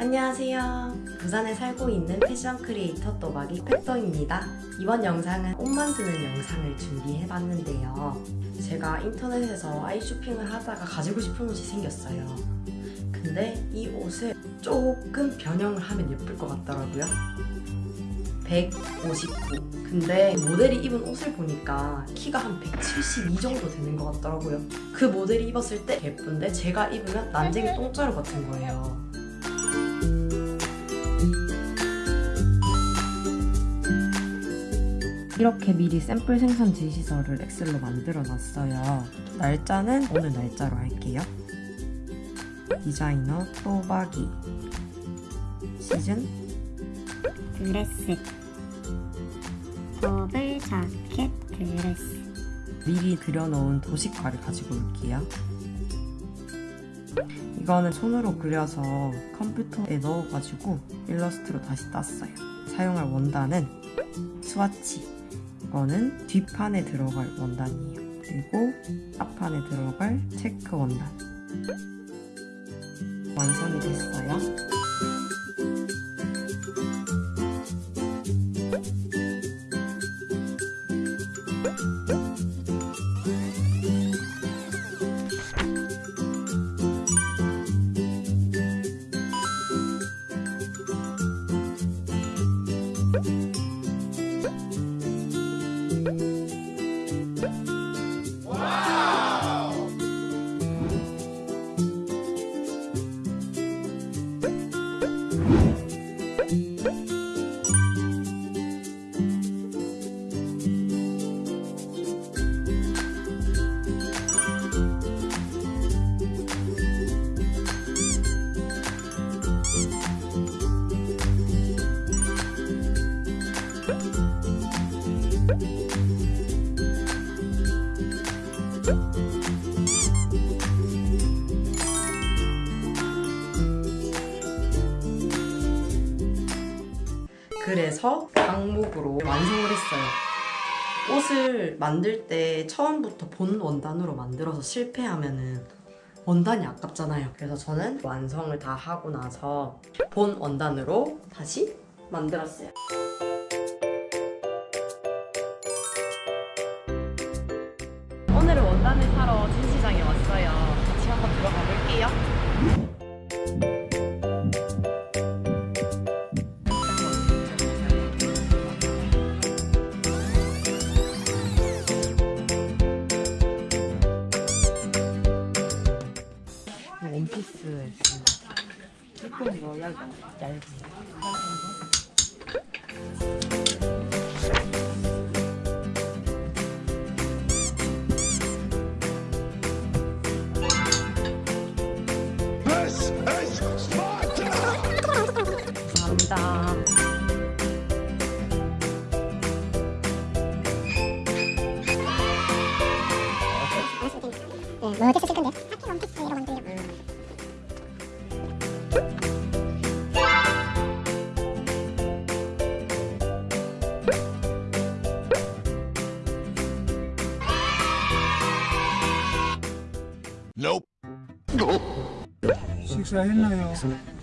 안녕하세요. 부산에 살고 있는 패션 크리에이터 또박이 팩더입니다. 이번 영상은 옷 만드는 영상을 준비해봤는데요. 제가 인터넷에서 아이 쇼핑을 하다가 가지고 싶은 옷이 생겼어요. 근데 이 옷을 조금 변형을 하면 예쁠 것 같더라고요. 159. 근데 모델이 입은 옷을 보니까 키가 한 172 정도 되는 것 같더라고요. 그 모델이 입었을 때 예쁜데 제가 입으면 난쟁이 똥자루 같은 거예요. 이렇게 미리 샘플 생산 지시서를 엑셀로 만들어 놨어요. 날짜는 오늘 날짜로 할게요. 디자이너 또박이 시즌 드레스 버블 자켓 드레스 미리 그려놓은 도식화를 가지고 올게요. 이거는 손으로 그려서 컴퓨터에 넣어가지고 일러스트로 다시 땄어요. 사용할 원단은 스와치. 이거는 뒷판에 들어갈 원단이에요. 그리고 앞판에 들어갈 체크 원단. 완성이 됐어요. 그래 서 강목으로 완성을 했어요. 옷을 만들 때 처음부터 본 원단으로 만들어서 실패하면 은 원단이 아깝잖아요. 그래서 저는 완성을 다 하고 나서 본 원단으로 다시 만들었어요. 오늘은 원단을 사러 진시장에 왔어요. 같이 한번 들어가 볼게요. 감사합니다. 네, 뭐 어디서 쓸 Nope. 식사했나요?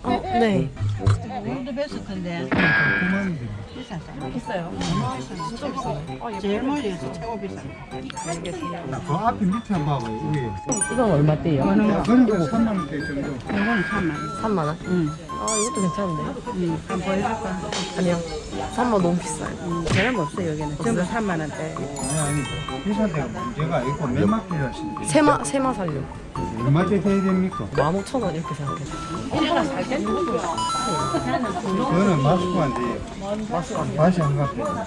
어, 네. 오늘도 뵀을 비쌌어. 비싸요. 진짜 비싸요. 제일 멀리에서 최고 비싸. 알겠습니다. 그 앞에 밑에 한 번 봐봐요 위에 이건 얼마대요? 그러니까 3만 원대 정도 이거는 3만 원. 3만 원? 응. 아, 이것도 괜찮은데요? 응. 한번 보여줄까? 아니요. 3만 원 너무 비싸요. 응. 저런 없어 여기는. 전부 3만 원대. 아니 아니 비싼데 문제가 아니고 몇만 필요하신데 세마, 세마 살려. 얼마째 해야 됩니까? 15,000원 이렇게 생각해요. 그거는 마스크 안 돼요 맛이 안 같아요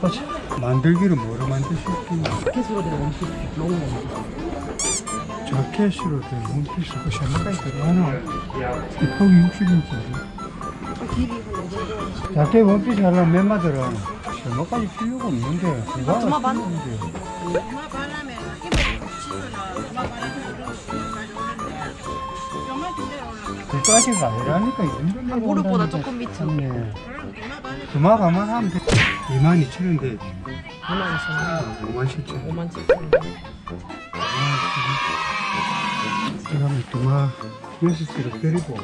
그렇지 만들기를 뭐로 만드셨겠냐 캐스로 된 원피스. 너무 원피스. 자켓으로 된 원피스 그 샤마까지 들어가나 폭이 60인치인데 자켓 원피스 하려면 몇마 들어가나 샤마까지 필요가 없는데 반? 필요한데. 얼마 반하면 이거 치즈는 얼마 올라. 그까지가 아니라니까 이 정도 아, 무릎보다 조금 밑으로. 네. 그마 가만 하면 돼 2만 2천 원 돼. 2만 2천 5만 7천 원. 5만 7천 원. 그러면 두마 여섯 시로. 아이고.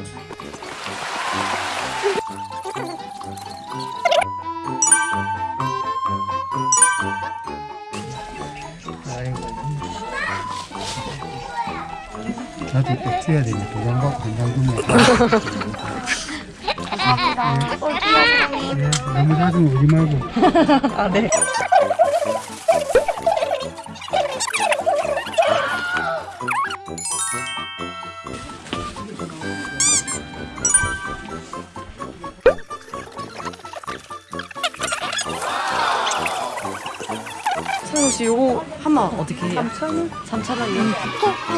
나도 꼭 줘야 되네. 도장 받고 한장 주면. 네, 너무 자주 오지 말고. 아, 네. 성우 씨 요거 한마 어떻게 해요? 3,000원? 3,000원이요?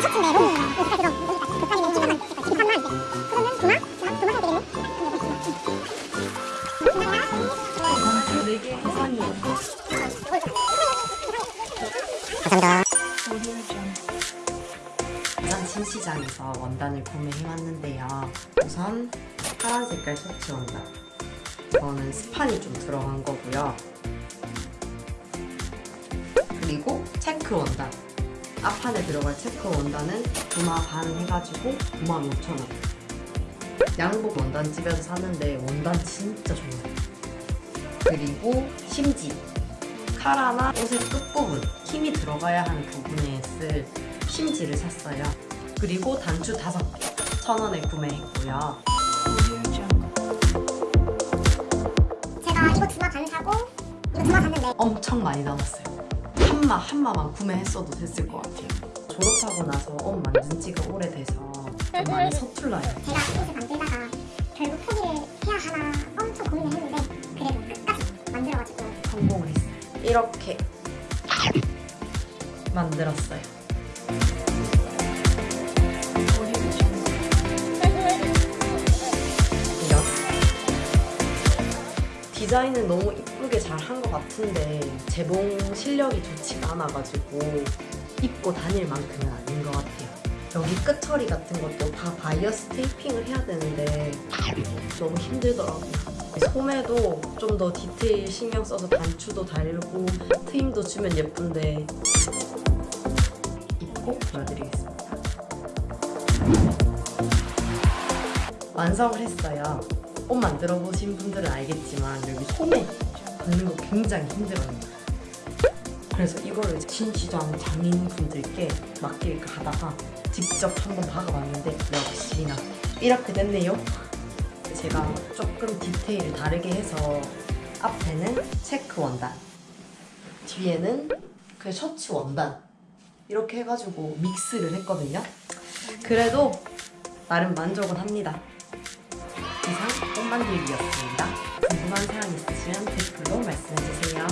셔츠인데 너무 여기까지 너무 여기까지 급하게 너무 23만 그러면 두마? 두마 해야 되겠네? 4개 해산이요. 부산 신시장에서 원단을 구매해왔는데요. 우선 파란 색깔 셔츠 원단. 이거는 스판이 좀 들어간 거고요. 체크 원단. 앞판에 들어갈 체크 원단은 두마 반 해가지고 95,000원. 양복 원단 집에서 샀는데 원단 진짜 좋아요. 그리고 심지 카라나 옷의 끝부분 힘이 들어가야 하는 부분에 쓸 심지를 샀어요. 그리고 단추 5개 천 원에 구매했고요. 제가 이거 두마 반 사고 이거 두마 샀는데 엄청 많이 남았어요. 한마 한마만 구매했어도 됐을 것 같아요. 졸업하고 나서 옷 만든 지가 오래돼서 좀 많이 서툴러요. 제가 옷을 만들다가 결국 포기를 해야 하나 엄청 고민을 했는데 그래도 끝까지 만들어가지고 성공을 했어요. 이렇게 만들었어요. 디자인은 너무 이쁘게 잘 한 것 같은데 재봉 실력이 좋지가 않아가지고 입고 다닐 만큼은 아닌 것 같아요. 여기 끝 처리 같은 것도 다 바이어스 테이핑을 해야 되는데 너무 힘들더라고요. 소매도 좀 더 디테일 신경 써서 단추도 달고 트임도 주면 예쁜데 입고 보여드리겠습니다. 완성을 했어요. 옷 만들어 보신 분들은 알겠지만 여기 소매 받는 거 굉장히 힘들어요. 그래서 이거를 신시장 장인분들께 맡길까 하다가 직접 한번 박아봤는데 역시나 이렇게 됐네요. 제가 조금 디테일을 다르게 해서 앞에는 체크 원단 뒤에는 그 셔츠 원단 이렇게 해가지고 믹스를 했거든요 그래도 나름 만족은 합니다 이상 꽃 만들기였습니다 궁금한 사항 있으시면 댓글로 말씀해주세요.